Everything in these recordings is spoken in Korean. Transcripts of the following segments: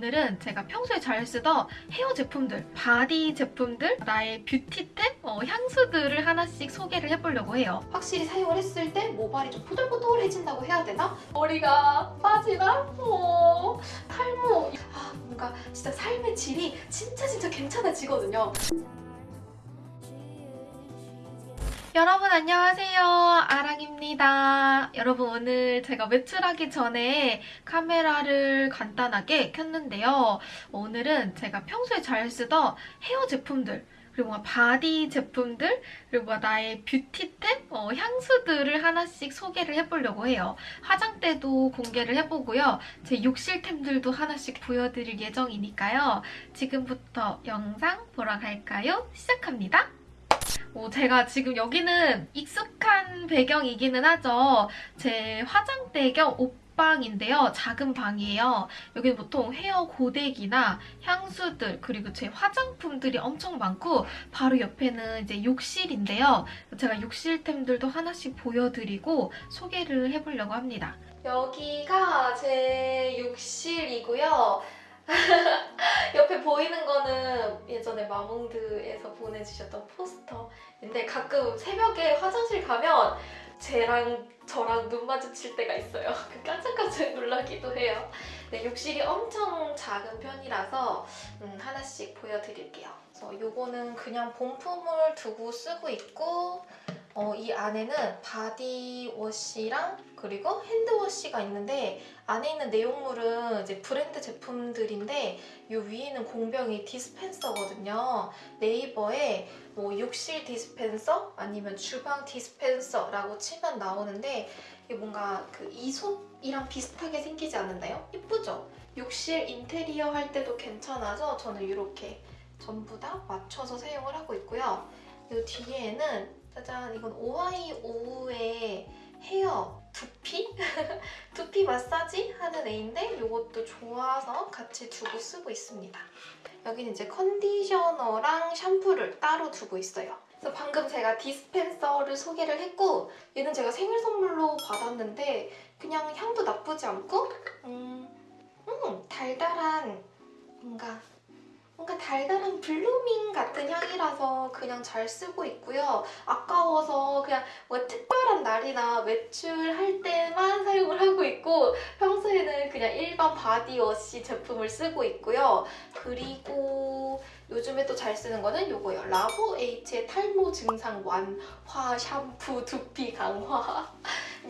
오늘은 제가 평소에 잘 쓰던 헤어 제품들, 바디 제품들, 나의 beauty템, 어, 향수들을 하나씩 소개를 해보려고 해요. 확실히 사용을 했을 때 모발이 좀 포들포들해진다고 해야 되나? 머리가 빠지나? 어, 탈모. 아, 뭔가 진짜 삶의 질이 진짜 진짜 괜찮아지거든요. 여러분 안녕하세요. 아랑입니다. 여러분 오늘 제가 외출하기 전에 카메라를 간단하게 켰는데요. 오늘은 제가 평소에 잘 쓰던 헤어 제품들 그리고 body 제품들 그리고 나의 beauty템, 어, 향수들을 하나씩 소개를 해보려고 해요. 화장대도 공개를 해보고요. 제 욕실템들도 하나씩 보여드릴 예정이니까요. 지금부터 영상 보러 갈까요? 시작합니다. 어, 제가 지금 여기는 익숙한 배경이기는 하죠. 제 화장대 겸 옷방인데요. 작은 방이에요. 여기는 보통 헤어 고데기나 향수들 그리고 제 화장품들이 엄청 많고 바로 옆에는 이제 욕실인데요. 제가 욕실템들도 하나씩 보여드리고 소개를 해보려고 합니다. 여기가 제 욕실이고요. 옆에 보이는 거는 예전에 마몽드에서 보내주셨던 포스터인데 가끔 새벽에 화장실 가면 쟤랑 저랑 눈 마주칠 때가 있어요. 그 깜짝깜짝 놀라기도 해요. 네, 욕실이 엄청 작은 편이라서 음, 하나씩 보여드릴게요. 그래서 요거는 그냥 본품을 두고 쓰고 있고 어, 이 안에는 body wash랑 그리고 hand wash가 있는데 안에 있는 내용물은 이제 브랜드 제품들인데 이 위에는 공병이 디스펜서거든요. 네이버에 뭐 욕실 디스펜서 아니면 주방 디스펜서라고 치면 나오는데 이게 뭔가 그 이솝이랑 비슷하게 생기지 않았나요? 예쁘죠? 욕실 인테리어 할 때도 괜찮아서 저는 이렇게 전부 다 맞춰서 사용을 하고 있고요. 이 뒤에는 짜잔 이건 오하이 오우의 헤어 두피? 두피 마사지 하는 애인데 이것도 좋아서 같이 두고 쓰고 있습니다. 여기는 이제 컨디셔너랑 샴푸를 따로 두고 있어요. 그래서 방금 제가 디스펜서를 소개를 했고 얘는 제가 생일 선물로 받았는데 그냥 향도 나쁘지 않고 음, 음 달달한 뭔가 뭔가 달달한 blooming 같은 향이라서 그냥 잘 쓰고 있고요. 아까워서 그냥 뭐 특별한 날이나 외출할 때만 사용을 하고 있고 평소에는 그냥 일반 body wash 제품을 쓰고 있고요. 그리고 요즘에 또 잘 쓰는 거는 요거예요. 라보 H의 탈모 증상 완화 샴푸 두피 강화.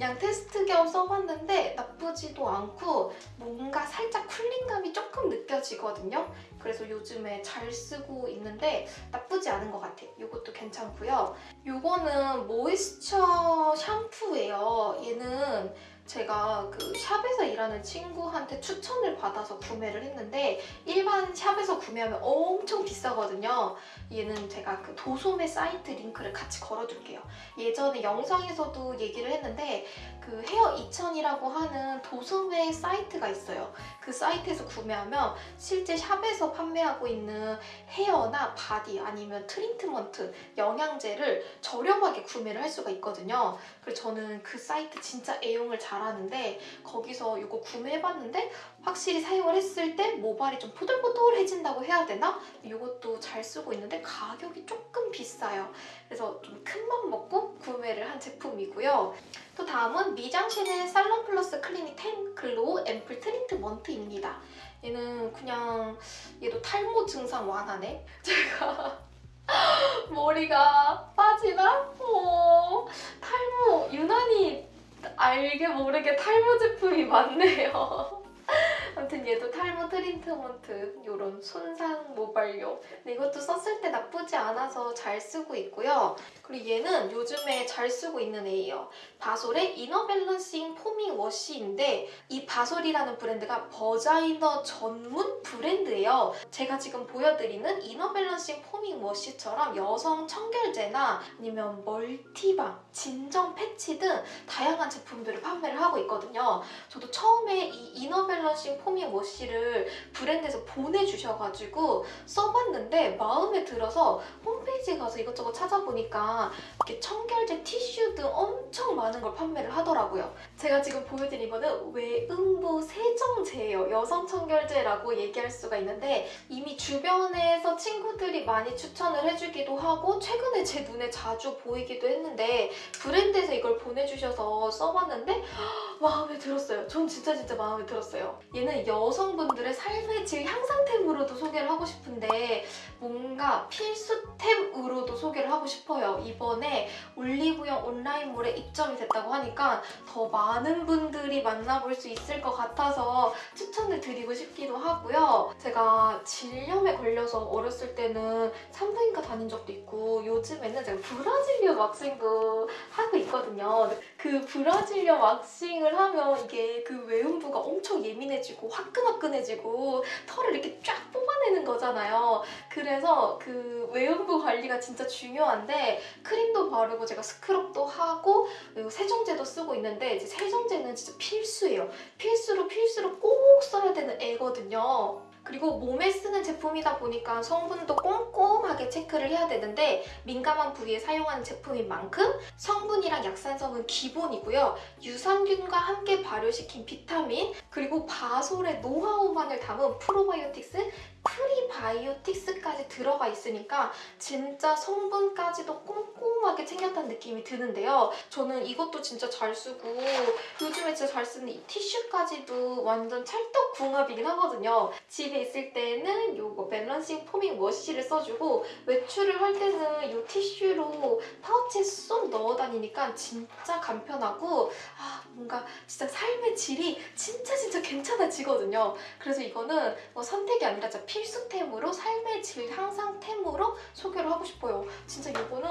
그냥 테스트 겸 써봤는데 나쁘지도 않고 뭔가 살짝 쿨링감이 조금 느껴지거든요. 그래서 요즘에 잘 쓰고 있는데 나쁘지 않은 것 같아요. 이것도 괜찮고요. 이거는 모이스처 샴푸예요. 얘는 제가 그 샵에서 일하는 친구한테 추천을 받아서 구매를 했는데 일반 샵에서 구매하면 엄청 비싸거든요. 얘는 제가 그 도소매 사이트 링크를 같이 걸어둘게요. 예전에 영상에서도 얘기를 했는데 그 헤어 2000이라고 하는 도소매 사이트가 있어요. 그 사이트에서 구매하면 실제 shop에서 판매하고 있는 헤어나 body 아니면 트리트먼트, 영양제를 저렴하게 구매를 할 수가 있거든요. 그래서 저는 그 사이트 진짜 애용을 잘 하는데 거기서 이거 구매해봤는데 확실히 사용을 했을 때 모발이 좀 포들포들해진다고 해야 되나? 이것도 잘 쓰고 있는데 가격이 조금 비싸요. 그래서 좀 큰 맘 먹고 구매를 한 제품이고요. 또 다음은 미쟝센의 Salon Plus Clinic 10 Glow Ampoule Treatment입니다. 얘는 그냥 얘도 탈모 증상 완화네. 제가 머리가 빠지나? 어, 탈모 유난히 알게 모르게 탈모 제품이 많네요. 아무튼 얘도 탈모 트리트먼트 이런 손상 모발용 근데 이것도 썼을 때 나쁘지 않아서 잘 쓰고 있고요. 그리고 얘는 요즘에 잘 쓰고 있는 애예요. 바솔의 Inner Balancing Foaming Wash인데 이 바솔이라는 브랜드가 vagina 전문 브랜드예요. 제가 지금 보여드리는 Inner Balancing Foaming Wash처럼 여성 청결제나 아니면 multi balm, 진정 패치 등 다양한 제품들을 판매를 하고 있거든요. 저도 처음에 이 Inner Balancing Foaming Wash를 브랜드에서 보내주셔가지고 써봤는데 마음에 들어서 홈페이지에 가서 이것저것 찾아보니까 이렇게 청결제 티슈 등 엄청 많은 걸 판매를 하더라고요. 제가 지금 보여드린 거는 외음부 세정제예요. 여성 청결제라고 얘기할 수가 있는데 이미 주변에서 친구들이 많이 추천을 해주기도 하고 최근에 제 눈에 자주 보이기도 했는데 브랜드에서 이걸 보내주셔서 써봤는데 마음에 들었어요. 전 진짜 진짜 마음에 들었어요. 얘는 여성분들의 삶의 질 향상템으로도 소개를 하고 싶은데 뭔가 필수템으로도 소개를 하고 싶어요. 이번에 올리브영 온라인몰에 입점이 됐다고 하니까 더 많은 분들이 만나볼 수 있을 것 같아서 추천을 드리고 싶기도 하고요. 제가 질염에 걸려서 어렸을 때는 산부인과 다닌 적도 있고 요즘에는 제가 브라질리아 왁싱도 하고 있거든요. 그 브라질리아 왁싱을 하면 이게 그 외음부가 엄청 예민해지고 화끈화끈해지고 털을 이렇게 쫙 뽑아 내는 거잖아요. 그래서 그 외음부 관리가 진짜 중요한데 크림도 바르고 제가 스크럽도 하고 세정제도 쓰고 있는데 이제 세정제는 진짜 필수예요. 필수로 필수로 꼭 써야 되는 애거든요. 그리고 몸에 쓰는 제품이다 보니까 성분도 꼼꼼하게 체크를 해야 되는데 민감한 부위에 사용하는 제품인 만큼 성분이랑 약산성은 기본이고요. 유산균과 함께 발효시킨 비타민 그리고 바솔의 노하우만을 담은 프로바이오틱스 프리바이오틱스까지 들어가 있으니까 진짜 성분까지도 꼼꼼하게 챙겼다는 느낌이 드는데요. 저는 이것도 진짜 잘 쓰고 요즘에 진짜 잘 쓰는 이 티슈까지도 완전 찰떡궁합이긴 하거든요. 집에 있을 때는 요거 Balancing Foaming Wash를 써주고 외출을 할 때는 이 티슈로 파우치에 쏙 넣어 다니니까 진짜 간편하고 아 뭔가 진짜 삶의 질이 진짜 진짜 괜찮아지거든요. 그래서 이거는 뭐 선택이 아니라 진짜 필수템으로 삶의 질 향상템으로 소개를 하고 싶어요. 진짜 이거는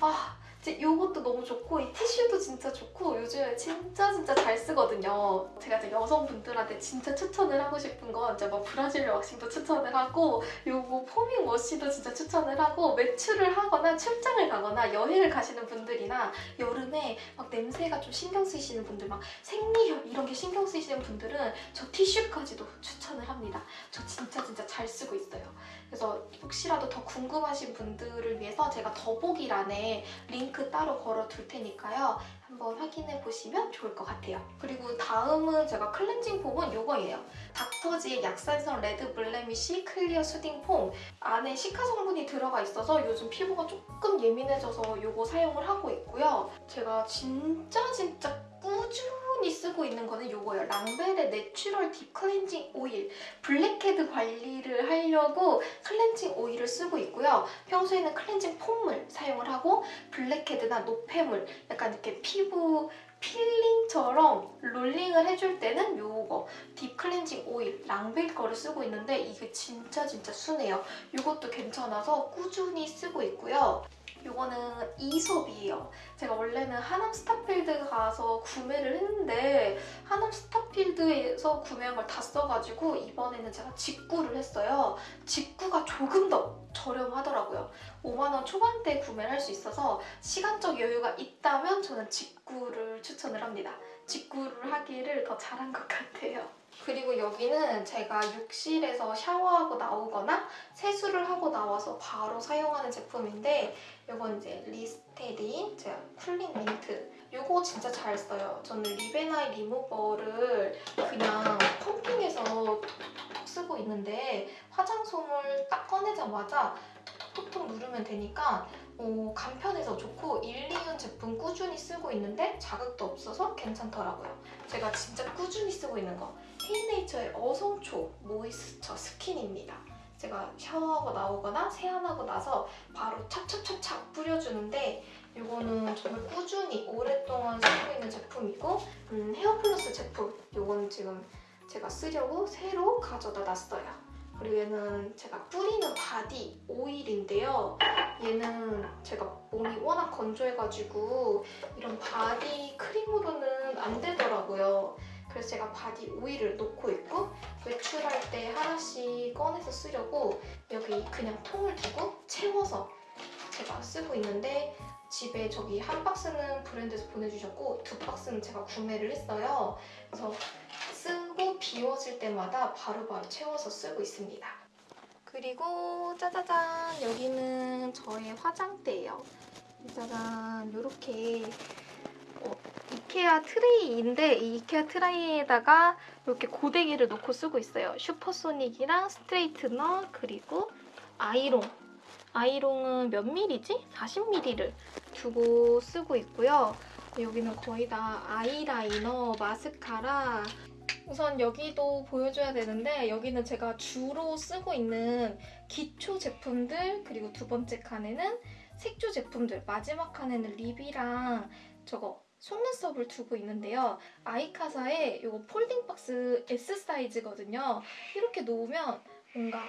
아 이것도 너무 좋고 이 티슈도 진짜 좋고 요즘에 진짜 진짜 잘 쓰거든요. 제가 이제 여성분들한테 진짜 추천을 하고 싶은 건 이제 뭐 브라질 왁싱도 추천을 하고 요거 포밍 워시도 진짜 추천을 하고 외출을 하거나 출장을 가거나 여행을 가시는 분들이나 여름에 막 냄새가 좀 신경 쓰이시는 분들 막 생리혈 이런 게 신경 쓰이시는 분들은 저 티슈까지도 추천을 합니다. 저 진짜 진짜 잘 쓰고 있어요. 그래서 혹시라도 더 궁금하신 분들을 위해서 제가 더보기란에 링크 따로 걸어 둘 테니까요. 한번 확인해 보시면 좋을 것 같아요. 그리고 다음은 제가 클렌징 폼은 이거예요. 닥터지의 약산성 Red Blemish Clear Soothing Foam 안에 cica 성분이 들어가 있어서 요즘 피부가 조금 예민해져서 이거 사용을 하고 있고요. 제가 진짜 진짜 꾸준히 쓰고 있는 거는 이거예요. 랑벨의 Natural Deep Cleansing Oil 블랙헤드 관리를 하려고 클렌징 오일을 쓰고 있고요. 평소에는 클렌징 폼을 사용을 하고 블랙헤드나 노폐물 약간 이렇게 피부 peeling처럼 rolling을 해줄 때는 요거 Deep Cleansing Oil 랑벨 거를 쓰고 있는데 이게 진짜 진짜 순해요. 이것도 괜찮아서 꾸준히 쓰고 있고요. 요거는 이솝이에요. 제가 원래는 하남 스타필드 가서 구매를 했는데 하남 스타필드에서 구매한 걸 다 써가지고 이번에는 제가 직구를 했어요. 직구가 조금 더 저렴하더라고요. 5만원 초반대 구매를 할 수 있어서 시간적 여유가 있다면 저는 직구를 추천을 합니다. 직구를 하기를 더 잘한 것 같아요. 그리고 여기는 제가 욕실에서 샤워하고 나오거나 세수를 하고 나와서 바로 사용하는 제품인데 이건 이제 리스테린 제가 Cooling Mint 이거 진짜 잘 써요. 저는 리베나이 리무버를 그냥 pumping해서 쓰고 있는데 화장솜을 딱 꺼내자마자 톡톡톡 누르면 되니까 어, 간편해서 좋고 1, 2년 제품 꾸준히 쓰고 있는데 자극도 없어서 괜찮더라고요. 제가 진짜 꾸준히 쓰고 있는 거 헤이네이처의 어성초 모이스처 스킨입니다. 제가 샤워하고 나오거나 세안하고 나서 바로 찹찹찹찹 뿌려주는데 이거는 정말 꾸준히 오랫동안 쓰고 있는 제품이고 음, 헤어플러스 제품 이건 지금 제가 쓰려고 새로 가져다 놨어요. 그리고 얘는 제가 뿌리는 바디 오일인데요. 얘는 제가 몸이 워낙 건조해가지고 이런 바디 크림으로는 안 되더라고요. 그래서 제가 바디 오일을 놓고 있고 외출할 때 하나씩 꺼내서 쓰려고 여기 그냥 통을 두고 채워서 제가 쓰고 있는데 집에 저기 한 박스는 브랜드에서 보내주셨고 두 박스는 제가 구매를 했어요. 그래서 쓰고 비워질 때마다 바로바로 채워서 쓰고 있습니다. 그리고 짜자잔 여기는 저의 화장대예요. 짜잔 이렇게 어, 이케아 트레이인데 이 이케아 트레이에다가 이렇게 고데기를 놓고 쓰고 있어요. 슈퍼소닉이랑 스트레이트너 그리고 아이롱. 아이롱은 몇 밀리지? 40mm를 두고 쓰고 있고요. 여기는 거의 다 아이라이너, 마스카라. 우선 여기도 보여줘야 되는데 여기는 제가 주로 쓰고 있는 기초 제품들 그리고 두 번째 칸에는 색조 제품들 마지막 칸에는 립이랑 저거 속눈썹을 두고 있는데요. 아이카사의 이거 폴딩 박스 S 사이즈거든요. 이렇게 놓으면 뭔가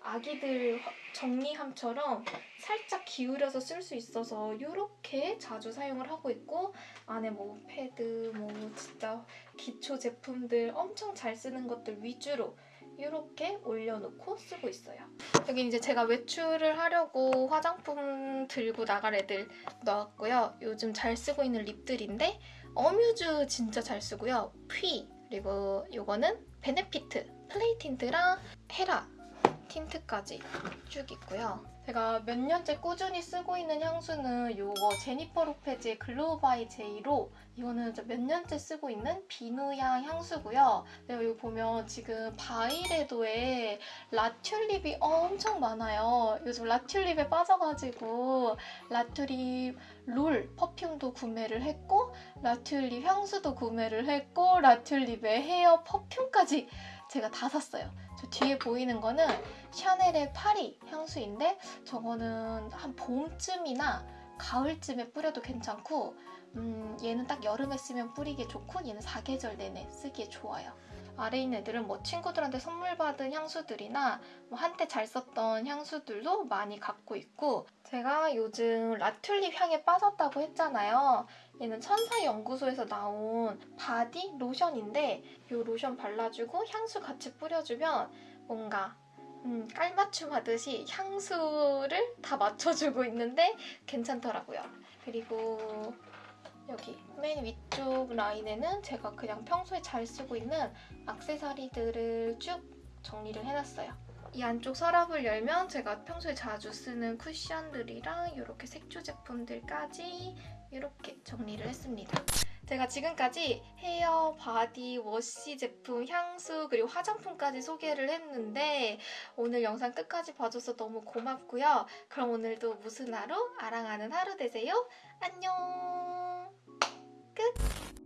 아기들 화- 정리함처럼 살짝 기울여서 쓸 수 있어서 이렇게 자주 사용을 하고 있고 안에 뭐 패드 뭐 진짜 기초 제품들 엄청 잘 쓰는 것들 위주로 이렇게 올려놓고 쓰고 있어요. 여기 이제 제가 외출을 하려고 화장품 들고 나갈 애들 넣었고요. 요즘 잘 쓰고 있는 립들인데 어뮤즈 진짜 잘 쓰고요. 퀴 그리고 요거는 베네피트 플레이 틴트랑 헤라 틴트까지 쭉 있고요. 제가 몇 년째 꾸준히 쓰고 있는 향수는 요거 제니퍼 로페즈의 글로우 바이 제이로 이거는 몇 년째 쓰고 있는 비누향 향수고요. 내가 여기 보면 지금 바이레도에 라튤립이 엄청 많아요. 요즘 라튤립에 빠져가지고 라튤립 roll perfume도 구매를 했고 라튤립 향수도 구매를 했고 라튤립의 헤어 퍼퓸까지 제가 다 샀어요. 저 뒤에 보이는 거는 샤넬의 파리 향수인데 저거는 한 봄쯤이나 가을쯤에 뿌려도 괜찮고 음, 얘는 딱 여름에 쓰면 뿌리기 좋고 얘는 사계절 내내 쓰기에 좋아요. 아래 있는 애들은 뭐 친구들한테 선물 받은 향수들이나 뭐 한때 잘 썼던 향수들도 많이 갖고 있고 제가 요즘 라튤립 향에 빠졌다고 했잖아요. 얘는 천사연구소에서 나온 바디 로션인데 이 로션 발라주고 향수 같이 뿌려주면 뭔가 음, 깔맞춤 하듯이 향수를 다 맞춰주고 있는데 괜찮더라고요. 그리고 여기 맨 위쪽 라인에는 제가 그냥 평소에 잘 쓰고 있는 악세사리들을 쭉 정리를 해놨어요. 이 안쪽 서랍을 열면 제가 평소에 자주 쓰는 쿠션들이랑 이렇게 색조 제품들까지 이렇게 정리를 했습니다. 제가 지금까지 헤어, 바디, 워시 제품, 향수, 그리고 화장품까지 소개를 했는데 오늘 영상 끝까지 봐줘서 너무 고맙고요. 그럼 오늘도 무슨 하루? 아랑하는 하루 되세요. 안녕! 끝!